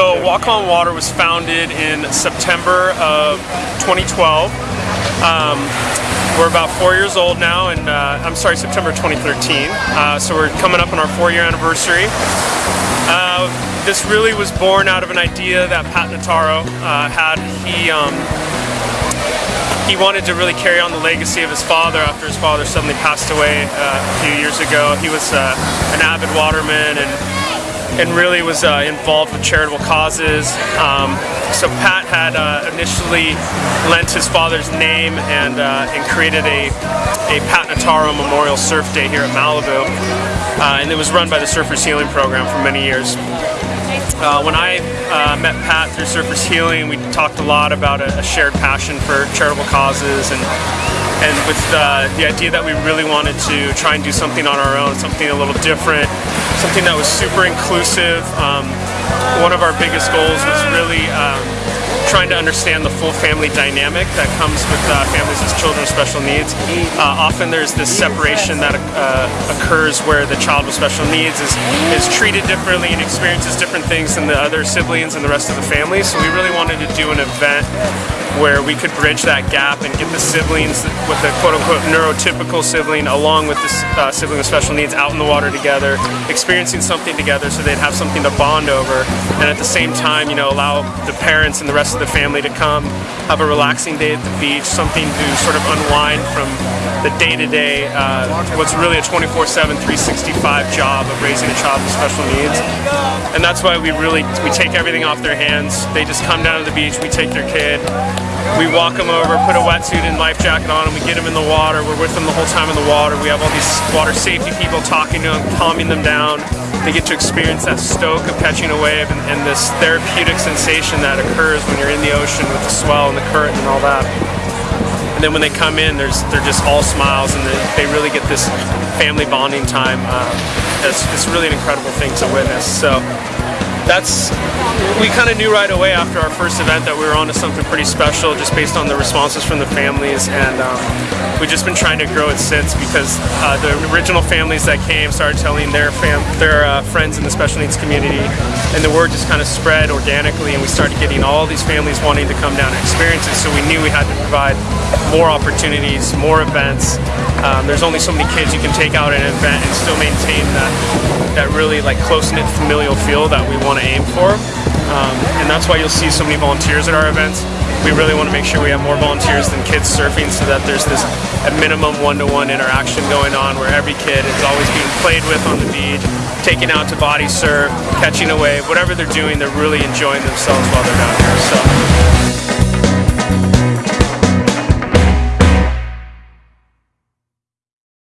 Walk on Water was founded in September of 2012. Um, we're about four years old now, and uh, I'm sorry, September 2013. Uh, so we're coming up on our four-year anniversary. Uh, this really was born out of an idea that Pat Notaro uh, had. He um, he wanted to really carry on the legacy of his father after his father suddenly passed away uh, a few years ago. He was uh, an avid waterman and and really was uh, involved with charitable causes. Um, so Pat had uh, initially lent his father's name and, uh, and created a, a Pat Notaro Memorial Surf Day here at Malibu. Uh, and it was run by the Surfers Healing Program for many years. Uh, when I uh, met Pat through Surfers Healing, we talked a lot about a, a shared passion for charitable causes and and with the idea that we really wanted to try and do something on our own, something a little different, something that was super inclusive. Um, one of our biggest goals was really um, trying to understand the full family dynamic that comes with uh, families with children with special needs. Uh, often there's this separation that uh, occurs where the child with special needs is, is treated differently and experiences different things than the other siblings and the rest of the family. So we really wanted to do an event where we could bridge that gap and get the siblings with the quote-unquote neurotypical sibling along with the uh, sibling with special needs out in the water together, experiencing something together so they'd have something to bond over and at the same time, you know, allow the parents and the rest of the family to come, have a relaxing day at the beach, something to sort of unwind from the day-to-day, -day, uh, what's really a 24-7, 365 job of raising a child with special needs. And that's why we really, we take everything off their hands. They just come down to the beach, we take their kid, we walk them over, put a wetsuit and life jacket on them, we get them in the water, we're with them the whole time in the water, we have all these water safety people talking to them, calming them down, they get to experience that stoke of catching a wave and, and, this therapeutic sensation that occurs when you're in the ocean with the swell and the current and all that. And then when they come in, there's they're just all smiles and they, really get this family bonding time. Uh, it's, it's really an incredible thing to witness. So that's we kind of knew right away after our first event that we were onto something pretty special just based on the responses from the families and um, we've just been trying to grow it since because uh, the original families that came started telling their fam their uh, friends in the special needs community and the word just kind of spread organically and we started getting all these families wanting to come down and experience it so we knew we had to provide more opportunities, more events. Um, there's only so many kids you can take out at an event and still maintain that, that really like close-knit familial feel that we want to aim for. Um, and that's why you'll see so many volunteers at our events. We really want to make sure we have more volunteers than kids surfing so that there's this a minimum one-to-one -one interaction going on where every kid is always being played with on the beach, taken out to body surf, catching a wave, whatever they're doing, they're really enjoying themselves while they're down here. So.